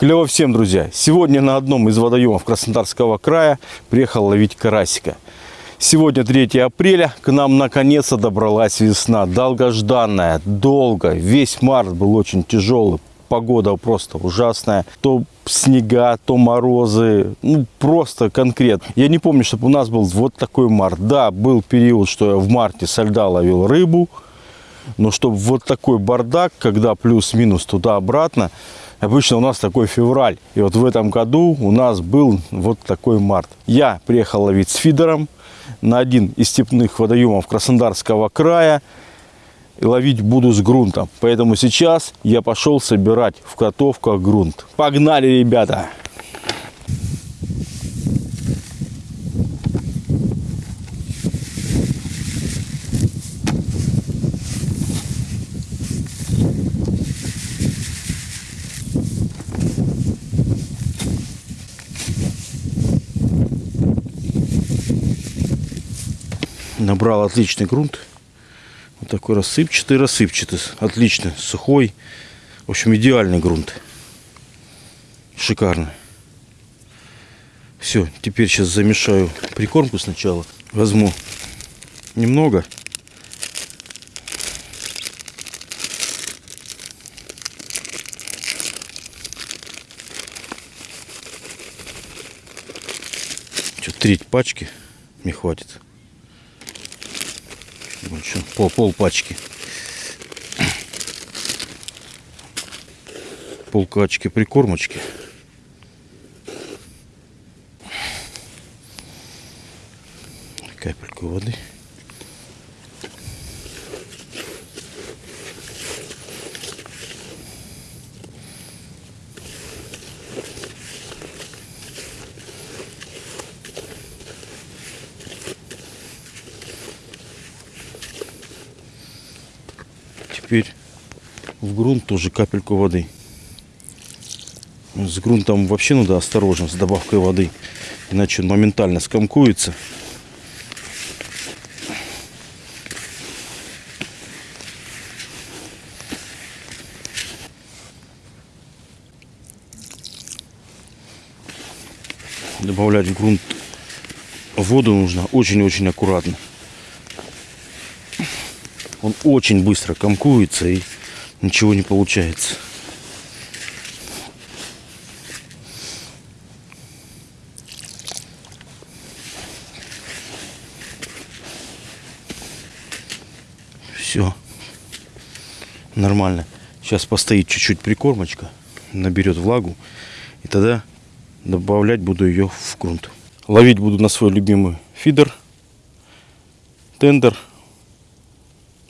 Клево всем, друзья! Сегодня на одном из водоемов Краснодарского края приехал ловить карасика. Сегодня 3 апреля, к нам наконец-то добралась весна. Долгожданная, долго. Весь март был очень тяжелый. Погода просто ужасная. То снега, то морозы. Ну, просто конкретно. Я не помню, чтобы у нас был вот такой март. Да, был период, что я в марте со льда ловил рыбу. Но чтобы вот такой бардак, когда плюс-минус туда-обратно, Обычно у нас такой февраль. И вот в этом году у нас был вот такой март. Я приехал ловить с фидером на один из степных водоемов Краснодарского края. И ловить буду с грунтом. Поэтому сейчас я пошел собирать в котовках грунт. Погнали, ребята! Набрал отличный грунт. Вот такой рассыпчатый, рассыпчатый. Отлично, сухой. В общем, идеальный грунт. Шикарно. Все, теперь сейчас замешаю прикормку сначала. Возьму немного. Что, треть пачки мне хватит еще пол, пол пачки. Пол пачки прикормочки. Капельку воды. теперь в грунт тоже капельку воды. С грунтом вообще надо осторожно, с добавкой воды. Иначе он моментально скомкуется. Добавлять в грунт воду нужно очень-очень аккуратно он очень быстро комкуется и ничего не получается. Все. Нормально. Сейчас постоит чуть-чуть прикормочка, наберет влагу. И тогда добавлять буду ее в грунт. Ловить буду на свой любимый фидер. Тендер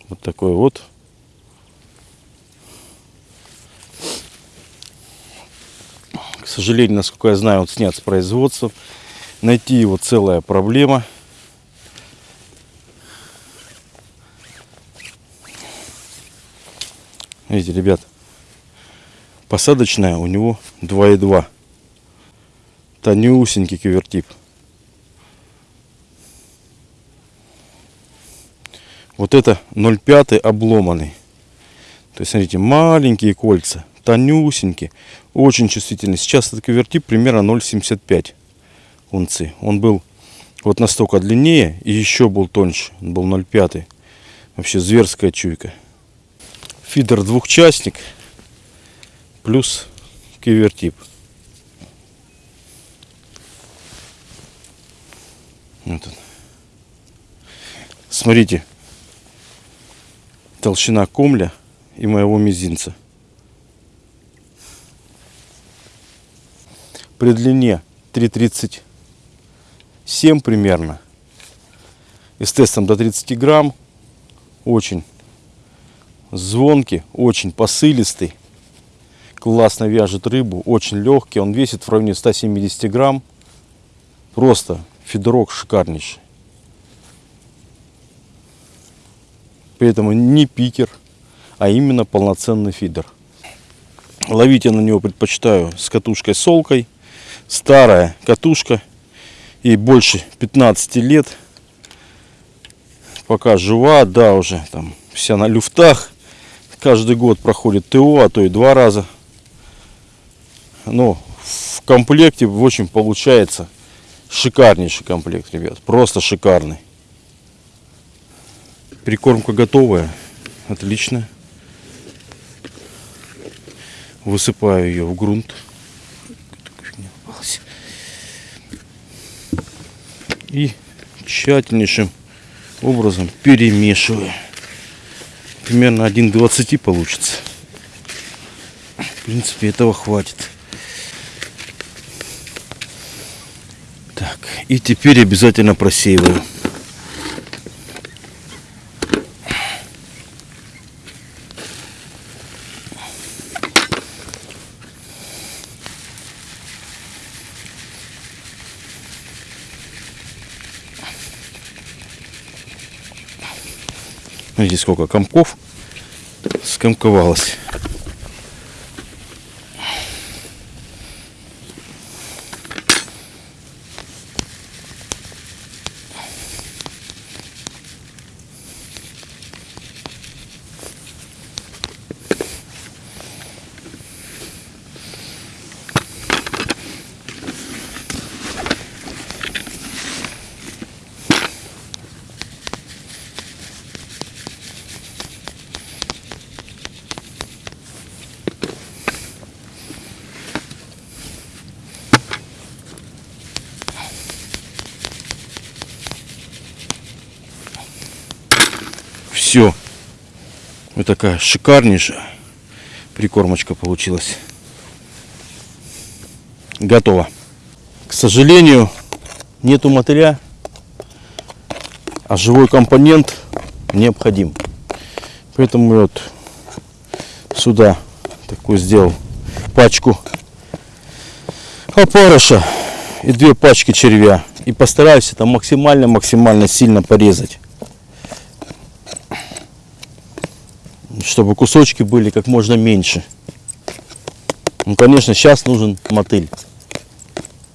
вот такой вот. Сожалению, насколько я знаю, он снят с производства. Найти его целая проблема. Видите, ребят, посадочная у него 2,2. Тонюсенький кивертип. Вот это 0,5 обломанный. То есть, смотрите, маленькие кольца, тонюсенькие, очень чувствительные. Сейчас этот квертип примерно 0,75 унции. Он был вот настолько длиннее и еще был тоньше. Он был 0,5. Вообще зверская чуйка. Фидер двухчастник плюс кивертип. Вот он. Смотрите, толщина комля и моего мизинца. При длине 3,37 примерно. И с тестом до 30 грамм. Очень звонкий, очень посылистый. Классно вяжет рыбу, очень легкий. Он весит в районе 170 грамм. Просто фидерок шикарнейший. При этом не пикер, а именно полноценный фидер. Ловить я на него предпочитаю с катушкой солкой. Старая катушка. И больше 15 лет. Пока жива, да, уже там вся на люфтах. Каждый год проходит ТО, а то и два раза. Ну, в комплекте, в общем, получается шикарнейший комплект, ребят. Просто шикарный. Прикормка готовая. Отлично. Высыпаю ее в грунт. И тщательнейшим образом перемешиваю. Примерно 1,20 получится. В принципе, этого хватит. Так, и теперь обязательно просеиваю. Видите, сколько комков скомковалось. Все. Вот такая шикарнейшая прикормочка получилась. Готово. К сожалению, нету мотыля, а живой компонент необходим. Поэтому вот сюда такую сделал пачку опарыша и две пачки червя. И постараюсь это максимально-максимально сильно порезать. Чтобы кусочки были как можно меньше. Ну, конечно, сейчас нужен мотыль.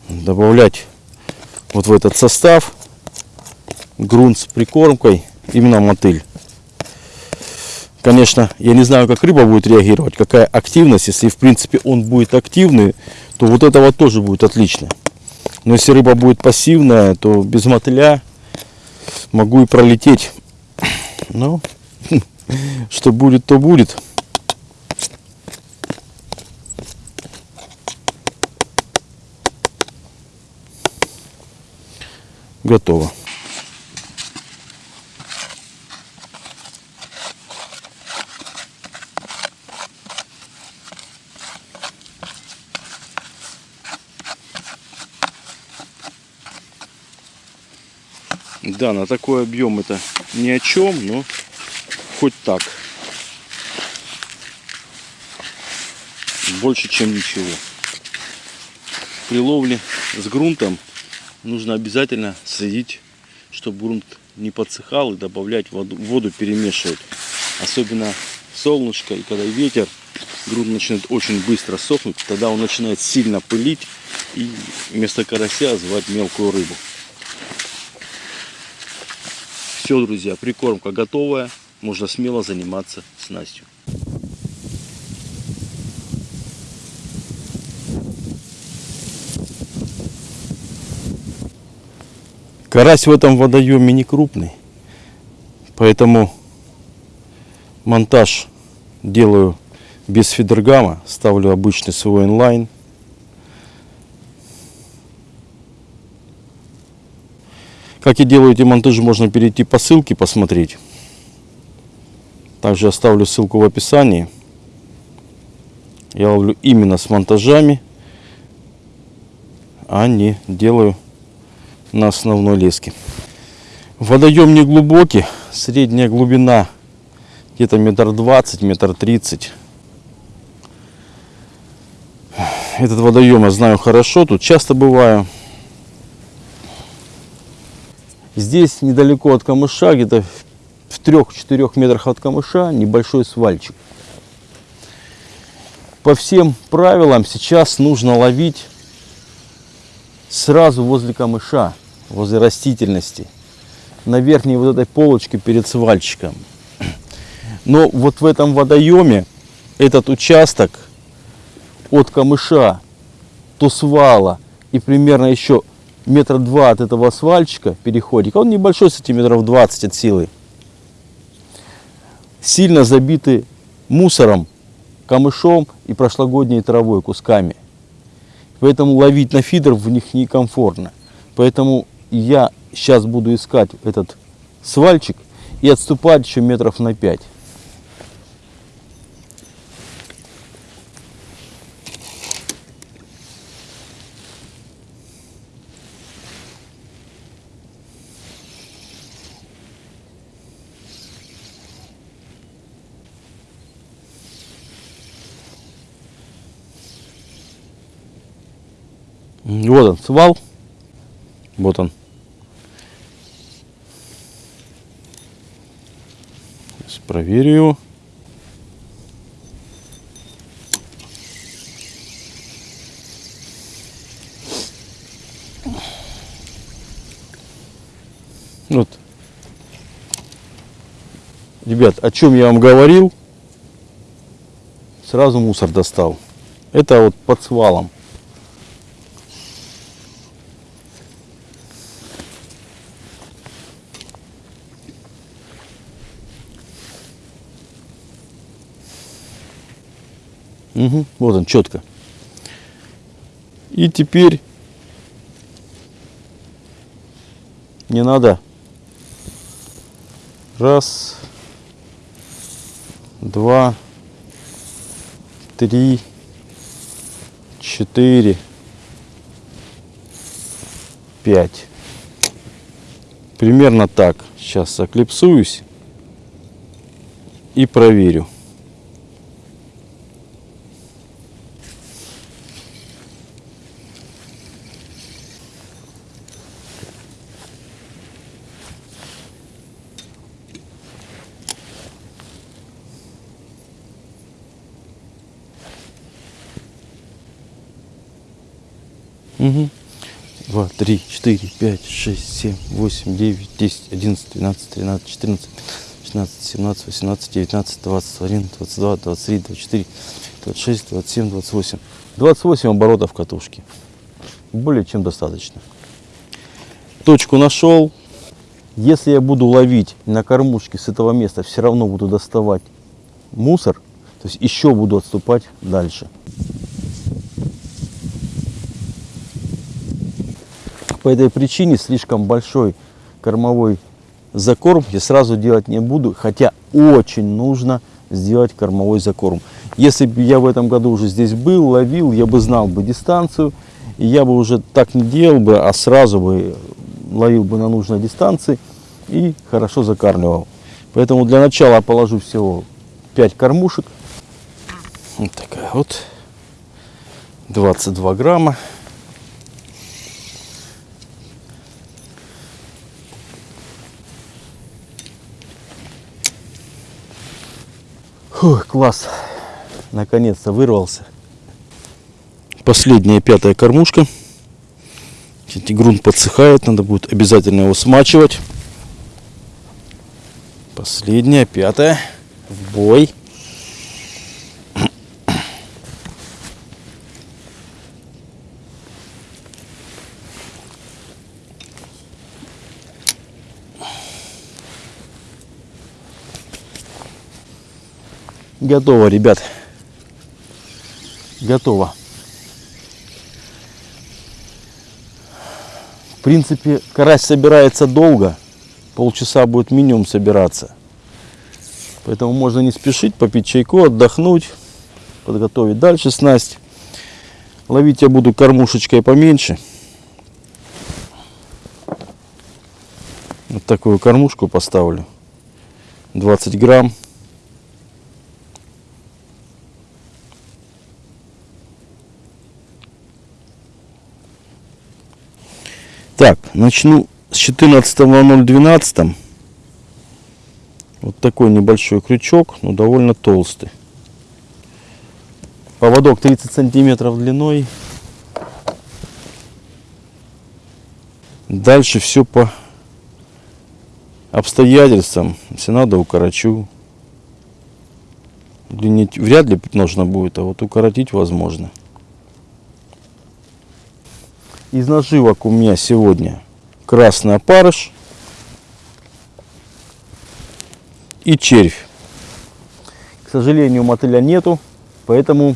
Добавлять вот в этот состав грунт с прикормкой, именно мотыль. Конечно, я не знаю, как рыба будет реагировать, какая активность. Если, в принципе, он будет активный, то вот этого тоже будет отлично. Но если рыба будет пассивная, то без мотыля могу и пролететь. Ну, что будет, то будет. Готово. Да, на такой объем это ни о чем, но хоть так. Больше, чем ничего. При ловле с грунтом нужно обязательно следить, чтобы грунт не подсыхал и добавлять воду, воду перемешивать. Особенно солнышко и когда ветер, грунт начинает очень быстро сохнуть, тогда он начинает сильно пылить и вместо карася звать мелкую рыбу. Все, друзья, прикормка готовая можно смело заниматься снастью. Карась в этом водоеме не крупный, поэтому монтаж делаю без фидергама, ставлю обычный свой инлайн. Как я делаю эти монтажи, можно перейти по ссылке посмотреть. Также оставлю ссылку в описании. Я ловлю именно с монтажами, а не делаю на основной леске. Водоем не глубокий, средняя глубина где-то метр двадцать, метр тридцать. Этот водоем я знаю хорошо, тут часто бываю. Здесь недалеко от камыша, где-то в 3-4 метрах от камыша небольшой свальчик. По всем правилам сейчас нужно ловить сразу возле камыша, возле растительности, на верхней вот этой полочке перед свальчиком. Но вот в этом водоеме этот участок от камыша до свала и примерно еще метра два от этого свальчика, переходика, он небольшой, сантиметров 20 от силы, сильно забиты мусором, камышом и прошлогодней травой, кусками. Поэтому ловить на фидер в них некомфортно. Поэтому я сейчас буду искать этот свальчик и отступать еще метров на 5. Вот он, свал. Вот он. Сейчас проверю его. Вот. Ребят, о чем я вам говорил, сразу мусор достал. Это вот под свалом. Угу, вот он, четко. И теперь не надо. Раз, два, три, четыре, пять. Примерно так. Сейчас заклипсуюсь и проверю. Угу. 2, 3, 4, 5, 6, 7, 8, 9, 10, 11, 12, 13, 14, 16, 17, 18, 19, 20, 21, 22, 23, 24, 26, 27, 28. 28 оборотов катушки. Более чем достаточно. Точку нашел. Если я буду ловить на кормушке с этого места, все равно буду доставать мусор. То есть еще буду отступать дальше. По этой причине слишком большой кормовой закорм я сразу делать не буду, хотя очень нужно сделать кормовой закорм. Если бы я в этом году уже здесь был, ловил, я бы знал бы дистанцию, и я бы уже так не делал бы, а сразу бы ловил бы на нужной дистанции и хорошо закармливал. Поэтому для начала положу всего 5 кормушек. Вот такая вот. 22 грамма. Фух, класс. Наконец-то вырвался. Последняя пятая кормушка. Кстати, грунт подсыхает, надо будет обязательно его смачивать. Последняя, пятая. В бой. Готово, ребят. Готово. В принципе, карась собирается долго. Полчаса будет минимум собираться. Поэтому можно не спешить, попить чайку, отдохнуть, подготовить дальше снасть. Ловить я буду кормушечкой поменьше. Вот такую кормушку поставлю. 20 грамм. Так, начну с 14.012. Вот такой небольшой крючок, но довольно толстый. Поводок 30 сантиметров длиной. Дальше все по обстоятельствам. Если надо, укорочу. Длинить вряд ли нужно будет, а вот укоротить возможно. Из наживок у меня сегодня красный опарыш и червь. К сожалению, мотыля нету, поэтому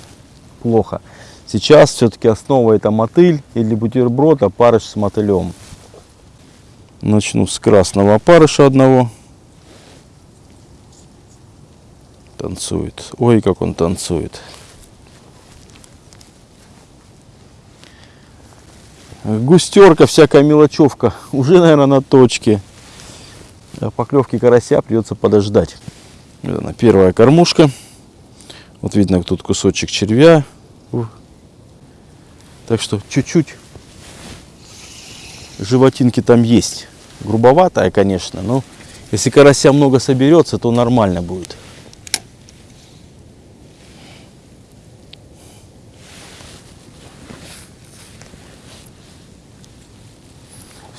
плохо. Сейчас все-таки основа это мотыль или бутерброд, опарыш с мотылем. Начну с красного опарыша одного. Танцует. Ой, как он танцует. Густерка, всякая мелочевка. Уже, наверное, на точке. Поклевки карася придется подождать. Вот она, первая кормушка. Вот видно тут кусочек червя. Так что чуть-чуть животинки там есть. Грубоватая, конечно, но если карася много соберется, то нормально будет.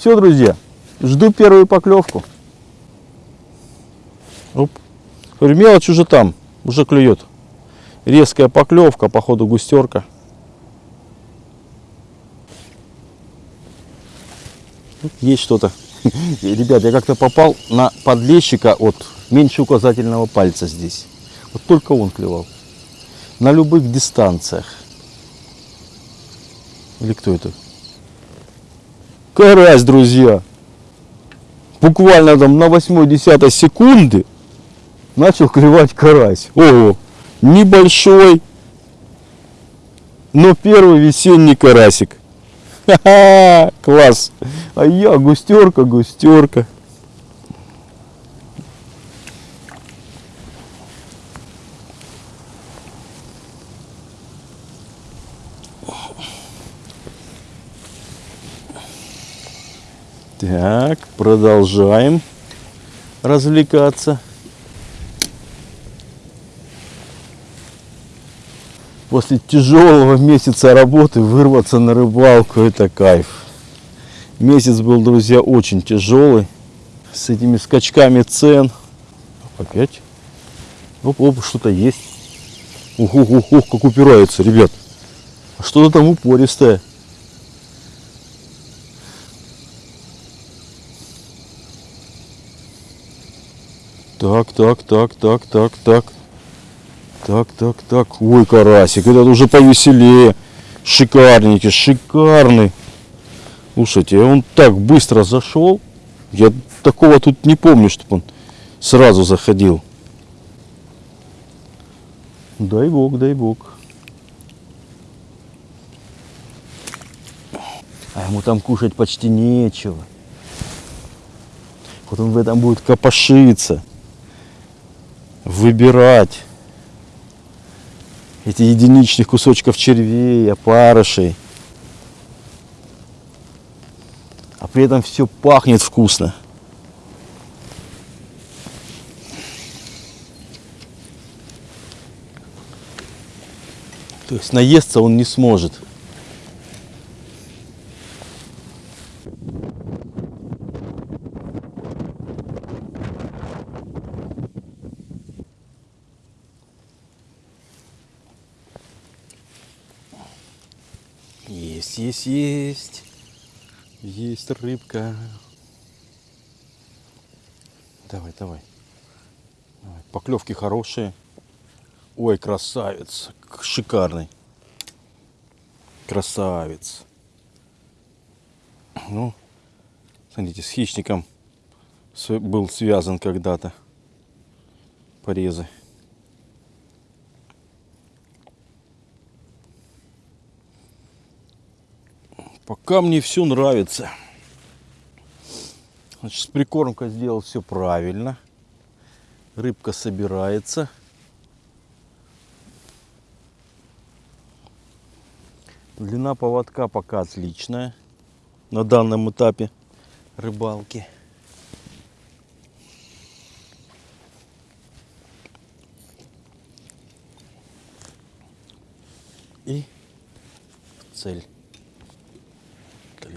Все, друзья, жду первую поклевку. Оп. Говорю, мелочь уже там, уже клюет. Резкая поклевка, походу густерка. Есть что-то. Ребят, я как-то попал на подлещика от меньше указательного пальца здесь. Вот только он клевал. На любых дистанциях. Или кто это? Карась, друзья. Буквально там на 8-10 секунды начал клевать карась. О, небольшой, но первый весенний карасик. Ха-ха, класс. А я густерка, густерка. Так, продолжаем развлекаться. После тяжелого месяца работы вырваться на рыбалку это кайф. Месяц был, друзья, очень тяжелый. С этими скачками цен. Опять. Оп, оп, что-то есть. Ух, ух, ух, как упирается, ребят. Что-то там упористое. Так, так, так, так, так, так. Так, так, так. Ой, карасик, этот уже повеселее. Шикарненький, шикарный. Слушайте, он так быстро зашел. Я такого тут не помню, чтобы он сразу заходил. Дай бог, дай бог. А ему там кушать почти нечего. Вот он в этом будет копошиться выбирать эти единичных кусочков червей, опарышей. А при этом все пахнет вкусно. То есть наесться он не сможет. Есть, есть, есть. Есть рыбка. Давай, давай. давай. Поклевки хорошие. Ой, красавец. Шикарный. Красавец. Ну, смотрите, с хищником был связан когда-то порезы. Пока мне все нравится. Значит, с прикормкой сделал все правильно. Рыбка собирается. Длина поводка пока отличная на данном этапе рыбалки. И цель.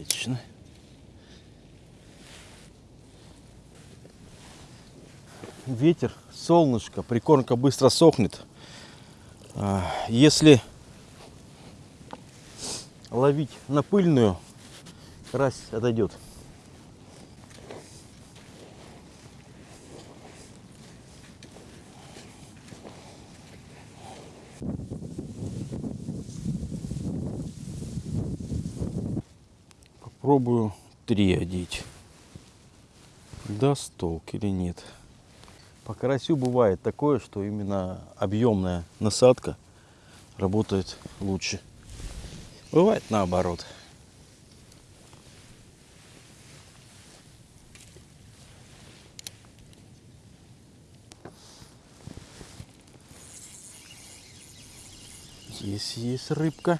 Отлично. Ветер, солнышко, прикормка быстро сохнет. А, если ловить на пыльную Карась отойдет. Попробую три одеть. Даст толк или нет. По карасю бывает такое, что именно объемная насадка работает лучше. Бывает наоборот. Есть, есть рыбка.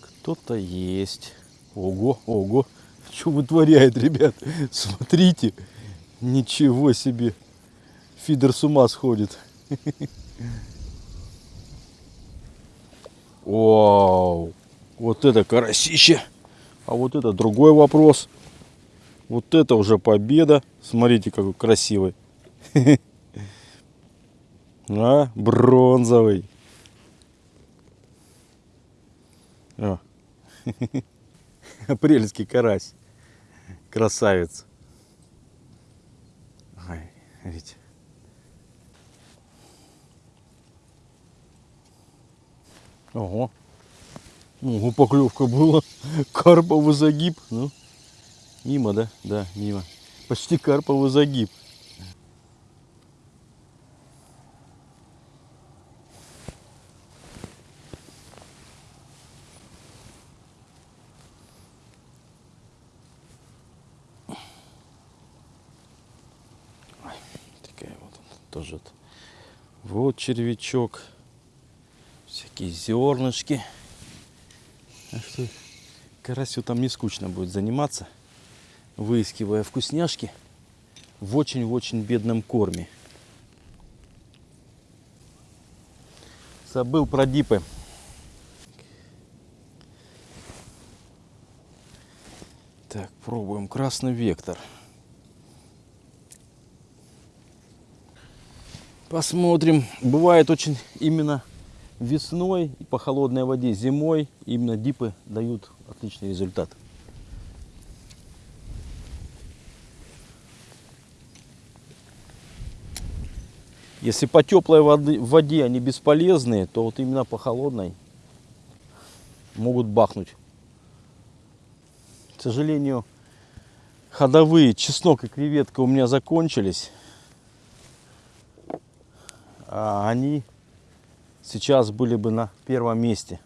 Кто-то есть. Ого, ого. Что вытворяет, ребят? Смотрите. Ничего себе. Фидер с ума сходит. Вау. Вот это карасище. А вот это другой вопрос. Вот это уже победа. Смотрите, какой красивый. А, бронзовый. О. Апрельский карась. Красавец. Ой, видите. Ого. Ого, поклевка была. Карповый загиб. Ну, мимо, да? Да, мимо. Почти карповый загиб. Такая вот тоже. вот. Вот червячок всякие зернышки. Так что карасю там не скучно будет заниматься, выискивая вкусняшки в очень-очень бедном корме. Забыл про дипы. Так, пробуем красный вектор. Посмотрим. Бывает очень именно весной и по холодной воде зимой именно дипы дают отличный результат. Если по теплой воды, воде они бесполезные, то вот именно по холодной могут бахнуть. К сожалению, ходовые чеснок и креветка у меня закончились. А они сейчас были бы на первом месте.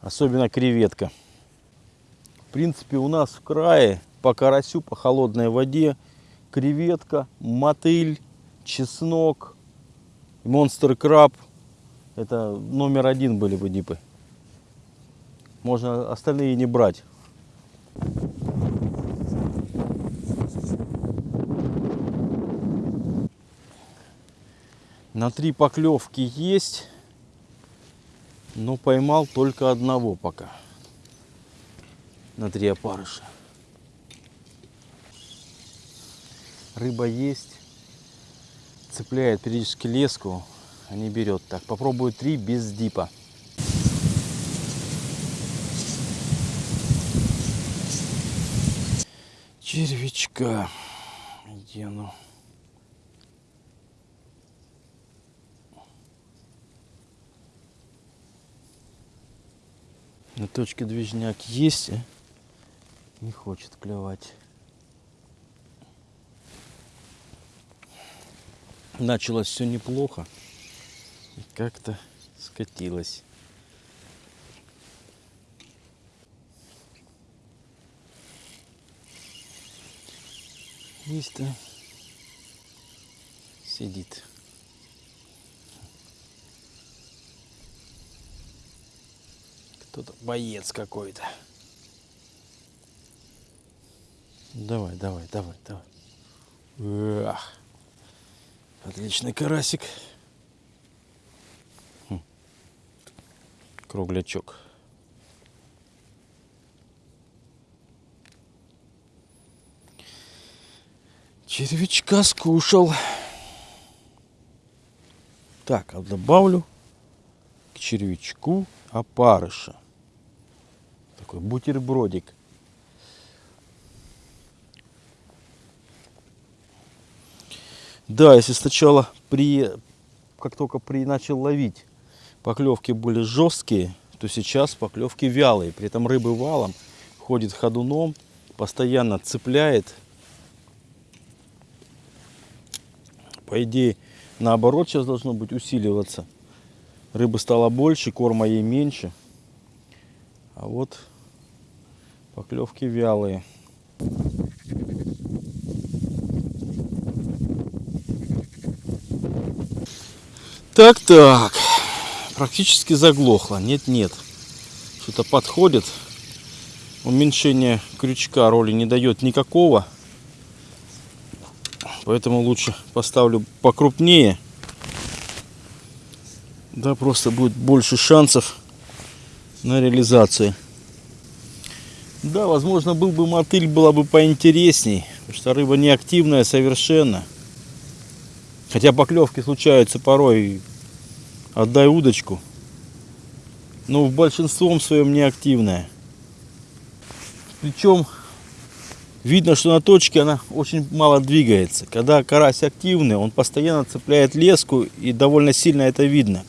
Особенно креветка. В принципе, у нас в крае по карасю, по холодной воде креветка, мотыль, чеснок, монстр краб. Это номер один были бы дипы. Можно остальные не брать. На три поклевки есть, но поймал только одного пока. На три опарыша. Рыба есть, цепляет периодически леску, а не берет. Так, попробую три без дипа. Червячка. Где оно? На точке движняк есть, а не хочет клевать. Началось все неплохо и как-то скатилось. Есть-то сидит. Кто-то боец какой-то. Давай, давай, давай, давай. Ах. Отличный карасик. Хм. Круглячок. Червячка скушал. Так, а добавлю к червячку опарыша. Такой бутербродик. Да, если сначала при, как только при начал ловить, поклевки были жесткие, то сейчас поклевки вялые. При этом рыбы валом ходит ходуном, постоянно цепляет. По идее, наоборот сейчас должно быть усиливаться. Рыбы стало больше, корма ей меньше. А вот поклевки вялые. Так, так. Практически заглохло. Нет, нет. Что-то подходит. Уменьшение крючка роли не дает никакого. Поэтому лучше поставлю покрупнее. Да, просто будет больше шансов на реализацию. Да, возможно, был бы мотыль, была бы поинтересней. Потому что рыба не активная совершенно. Хотя поклевки случаются порой. Отдай удочку. Но в большинством своем не активная. Причем видно, что на точке она очень мало двигается. Когда карась активный, он постоянно цепляет леску и довольно сильно это видно.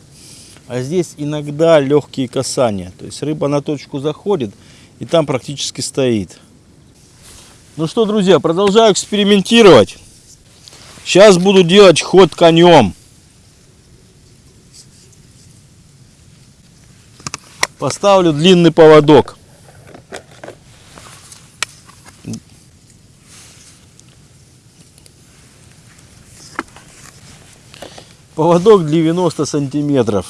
А здесь иногда легкие касания. То есть рыба на точку заходит и там практически стоит. Ну что, друзья, продолжаю экспериментировать. Сейчас буду делать ход конем. Поставлю длинный поводок. Поводок 90 сантиметров.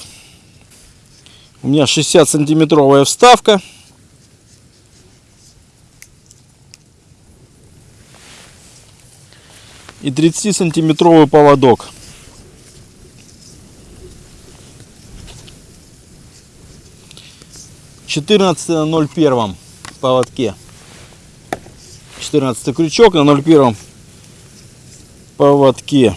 У меня 60 сантиметровая вставка. И 30 сантиметровый поводок. Четырнадцатый на ноль первом поводке. 14 крючок на 0,1 поводке.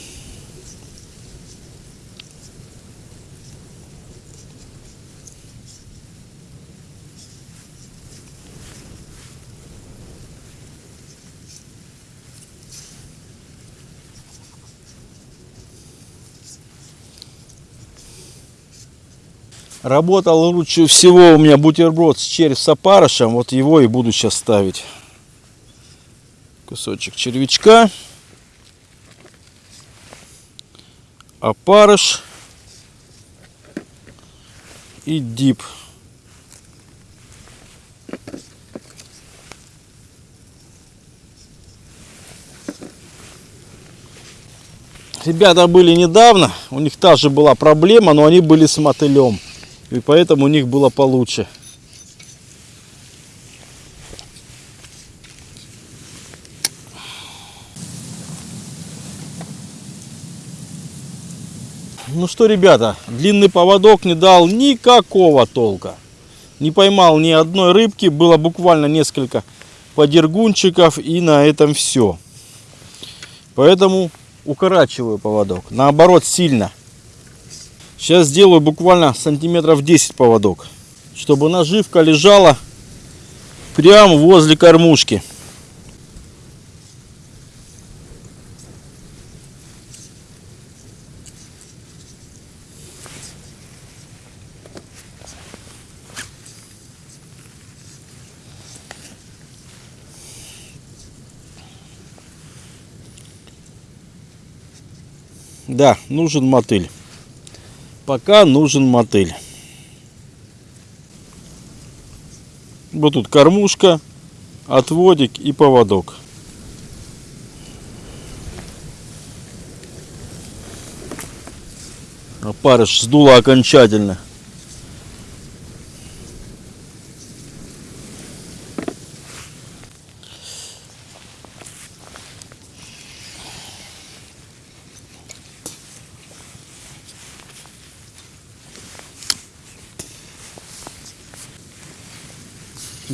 Работал лучше всего у меня бутерброд с червь с опарышем. Вот его и буду сейчас ставить. Кусочек червячка. Опарыш. И дип. Ребята были недавно, у них та же была проблема, но они были с мотылем. И поэтому у них было получше. Ну что, ребята, длинный поводок не дал никакого толка. Не поймал ни одной рыбки, было буквально несколько подергунчиков и на этом все. Поэтому укорачиваю поводок. Наоборот, сильно. Сейчас сделаю буквально сантиметров 10 поводок, чтобы наживка лежала прямо возле кормушки. Да, нужен мотыль пока нужен мотыль. Вот тут кормушка, отводик и поводок. Опарыш сдуло окончательно.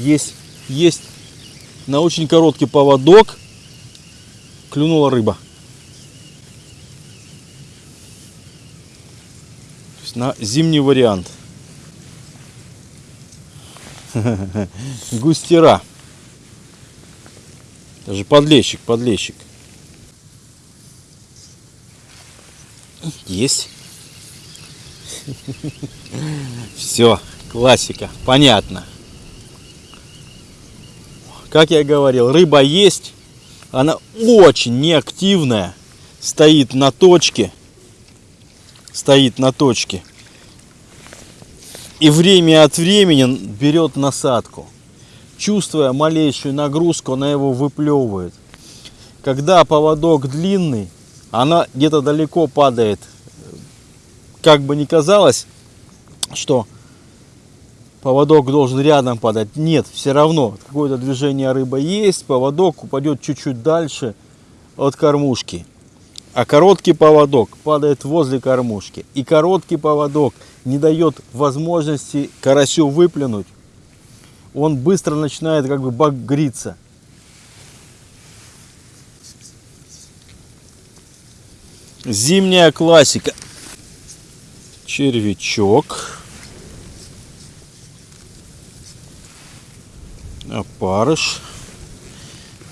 есть, есть на очень короткий поводок клюнула рыба. На зимний вариант. Густера. Даже подлещик, подлещик. Есть. Все, классика, понятно. Как я говорил, рыба есть. Она очень неактивная. Стоит на точке. Стоит на точке. И время от времени берет насадку. Чувствуя малейшую нагрузку, она его выплевывает. Когда поводок длинный, она где-то далеко падает. Как бы ни казалось, что поводок должен рядом падать. Нет, все равно какое-то движение рыба есть, поводок упадет чуть-чуть дальше от кормушки. А короткий поводок падает возле кормушки. И короткий поводок не дает возможности карасю выплюнуть. Он быстро начинает как бы багриться. Зимняя классика. Червячок. Опарыш.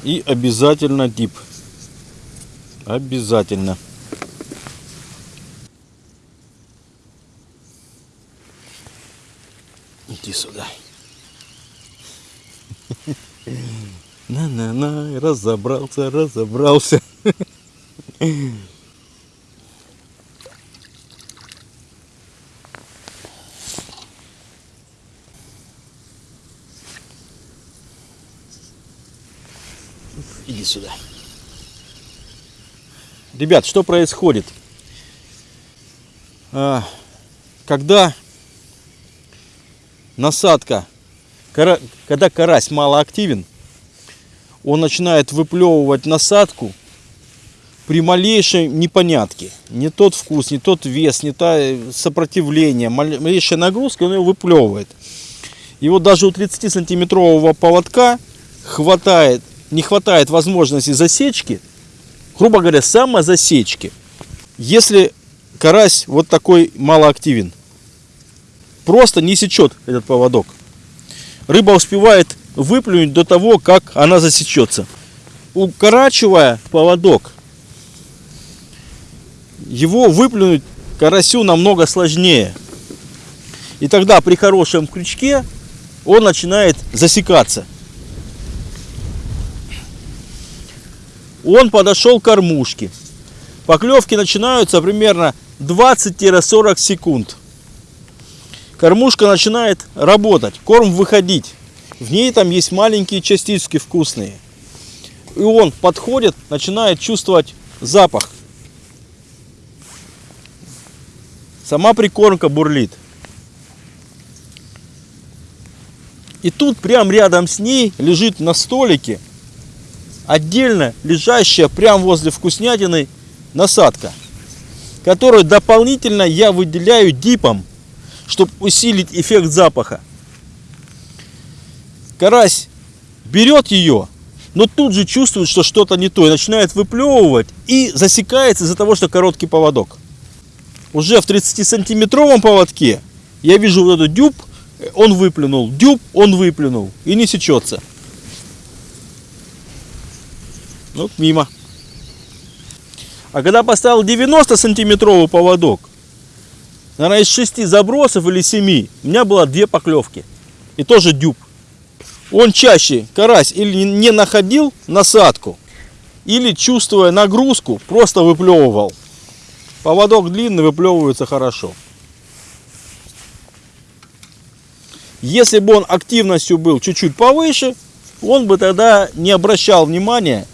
И обязательно дип. Обязательно. Иди сюда. На-на-на, разобрался, разобрался. Иди сюда. Ребят, что происходит? А, когда насадка, когда карась мало активен, он начинает выплевывать насадку при малейшей непонятке. Не тот вкус, не тот вес, не то сопротивление, малейшая нагрузка, он его выплевывает. И вот даже у 30 сантиметрового поводка хватает не хватает возможности засечки, грубо говоря, самозасечки, если карась вот такой малоактивен, просто не сечет этот поводок. Рыба успевает выплюнуть до того, как она засечется. Укорачивая поводок, его выплюнуть карасю намного сложнее. И тогда при хорошем крючке он начинает засекаться. Он подошел к кормушке. Поклевки начинаются примерно 20-40 секунд. Кормушка начинает работать, корм выходить. В ней там есть маленькие частички вкусные. И он подходит, начинает чувствовать запах. Сама прикормка бурлит. И тут прямо рядом с ней лежит на столике отдельно лежащая прямо возле вкуснятины насадка, которую дополнительно я выделяю дипом, чтобы усилить эффект запаха. Карась берет ее, но тут же чувствует, что что-то не то, и начинает выплевывать и засекается из-за того, что короткий поводок. Уже в 30-сантиметровом поводке я вижу вот этот дюб, он выплюнул, дюб, он выплюнул и не сечется. Ну, мимо. А когда поставил 90 сантиметровый поводок, наверное, из 6 забросов или 7, у меня было две поклевки. И тоже дюб. Он чаще, карась, или не находил насадку, или, чувствуя нагрузку, просто выплевывал. Поводок длинный, выплевывается хорошо. Если бы он активностью был чуть-чуть повыше, он бы тогда не обращал внимания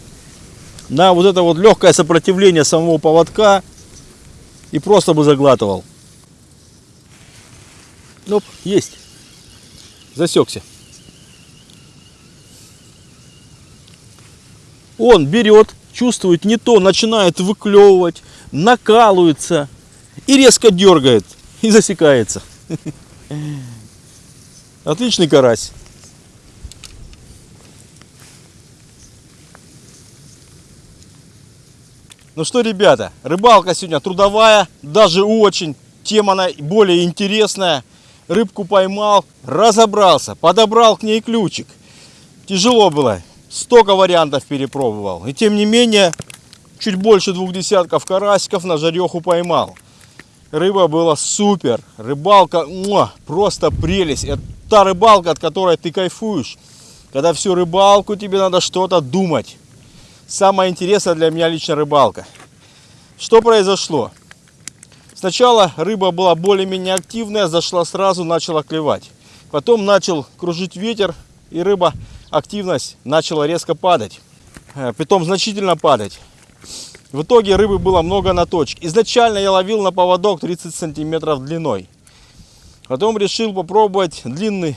на вот это вот легкое сопротивление самого поводка и просто бы заглатывал. Оп, есть. Засекся. Он берет, чувствует не то, начинает выклевывать, накалывается и резко дергает и засекается. Отличный карась. Ну что, ребята, рыбалка сегодня трудовая, даже очень. Тема она более интересная. рыбку поймал, разобрался, подобрал к ней ключик. Тяжело было, столько вариантов перепробовал. И тем не менее, чуть больше двух десятков карасиков на жареху поймал. Рыба была супер, рыбалка муа, просто прелесть. Это та рыбалка, от которой ты кайфуешь. Когда всю рыбалку тебе надо что-то думать. Самое интересное для меня лично рыбалка. Что произошло? Сначала рыба была более-менее активная, зашла сразу, начала клевать. Потом начал кружить ветер, и рыба, активность начала резко падать. Э, Притом значительно падать. В итоге рыбы было много на точке. Изначально я ловил на поводок 30 сантиметров длиной. Потом решил попробовать длинный.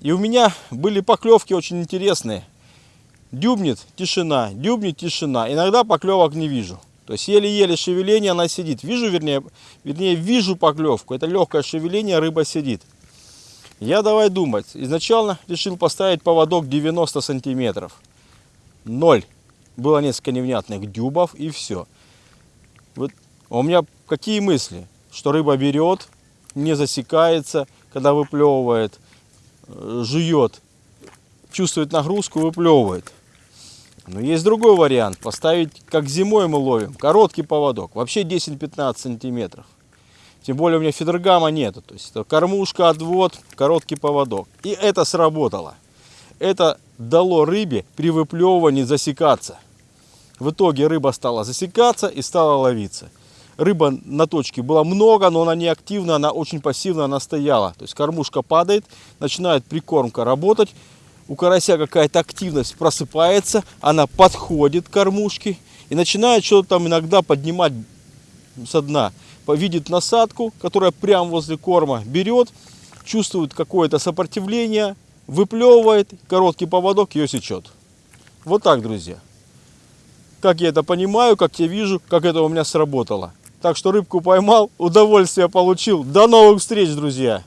И у меня были поклевки очень интересные. Дюбнет тишина, дюбнет тишина. Иногда поклевок не вижу. То есть еле-еле шевеление она сидит. Вижу, вернее, вернее, вижу поклевку. Это легкое шевеление, рыба сидит. Я давай думать. Изначально решил поставить поводок 90 сантиметров. Ноль. Было несколько невнятных дюбов и все. Вот у меня какие мысли? Что рыба берет, не засекается, когда выплевывает, э, жует, чувствует нагрузку, выплевывает. Но есть другой вариант. Поставить, как зимой мы ловим, короткий поводок. Вообще 10-15 сантиметров. Тем более у меня фидергама нету. То есть это кормушка, отвод, короткий поводок. И это сработало. Это дало рыбе при выплевывании засекаться. В итоге рыба стала засекаться и стала ловиться. Рыба на точке было много, но она не активна, она очень пассивно, она стояла. То есть кормушка падает, начинает прикормка работать. У карася какая-то активность просыпается, она подходит к кормушке и начинает что-то там иногда поднимать со дна. Видит насадку, которая прямо возле корма, берет, чувствует какое-то сопротивление, выплевывает, короткий поводок ее сечет. Вот так, друзья. Как я это понимаю, как я вижу, как это у меня сработало. Так что рыбку поймал, удовольствие получил. До новых встреч, друзья!